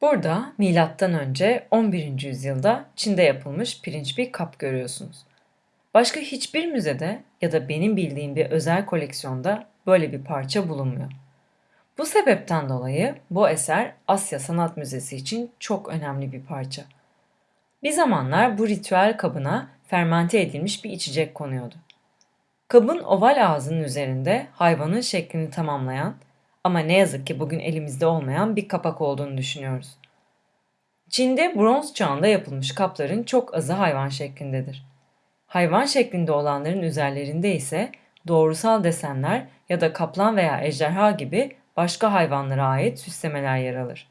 Burada önce 11. yüzyılda Çin'de yapılmış pirinç bir kap görüyorsunuz. Başka hiçbir müzede ya da benim bildiğim bir özel koleksiyonda böyle bir parça bulunmuyor. Bu sebepten dolayı bu eser Asya Sanat Müzesi için çok önemli bir parça. Bir zamanlar bu ritüel kabına fermente edilmiş bir içecek konuyordu. Kabın oval ağzının üzerinde hayvanın şeklini tamamlayan ama ne yazık ki bugün elimizde olmayan bir kapak olduğunu düşünüyoruz. Çin'de bronz çağında yapılmış kapların çok azı hayvan şeklindedir. Hayvan şeklinde olanların üzerlerinde ise doğrusal desenler ya da kaplan veya ejderha gibi başka hayvanlara ait süslemeler yer alır.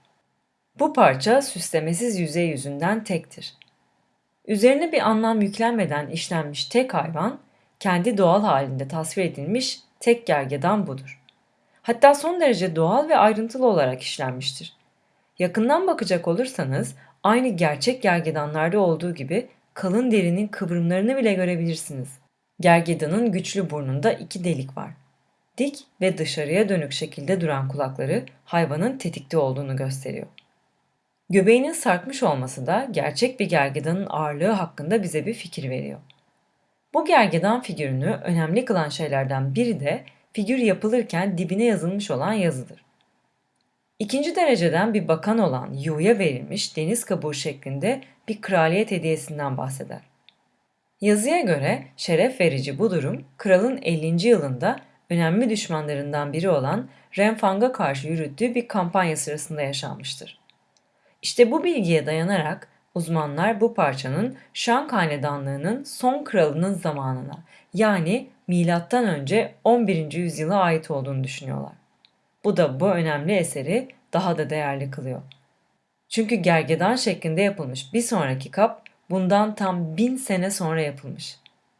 Bu parça süslemesiz yüzey yüzünden tektir. Üzerine bir anlam yüklenmeden işlenmiş tek hayvan, kendi doğal halinde tasvir edilmiş tek gergedan budur. Hatta son derece doğal ve ayrıntılı olarak işlenmiştir. Yakından bakacak olursanız aynı gerçek gergedanlarda olduğu gibi kalın derinin kıvrımlarını bile görebilirsiniz. Gergedanın güçlü burnunda iki delik var. Dik ve dışarıya dönük şekilde duran kulakları hayvanın tetikte olduğunu gösteriyor. Göbeğinin sarkmış olması da gerçek bir gergedanın ağırlığı hakkında bize bir fikir veriyor. Bu gergedan figürünü önemli kılan şeylerden biri de figür yapılırken dibine yazılmış olan yazıdır. İkinci dereceden bir bakan olan Yu'ya verilmiş deniz kabuğu şeklinde bir kraliyet hediyesinden bahseder. Yazıya göre şeref verici bu durum kralın 50. yılında önemli düşmanlarından biri olan Renfang'a karşı yürüttüğü bir kampanya sırasında yaşanmıştır. İşte bu bilgiye dayanarak uzmanlar bu parçanın Şang Hanedanlığı'nın son kralının zamanına yani önce 11. yüzyıla ait olduğunu düşünüyorlar. Bu da bu önemli eseri daha da değerli kılıyor. Çünkü gergedan şeklinde yapılmış bir sonraki kap bundan tam bin sene sonra yapılmış.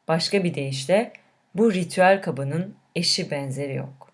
Başka bir deyişle bu ritüel kabının eşi benzeri yok.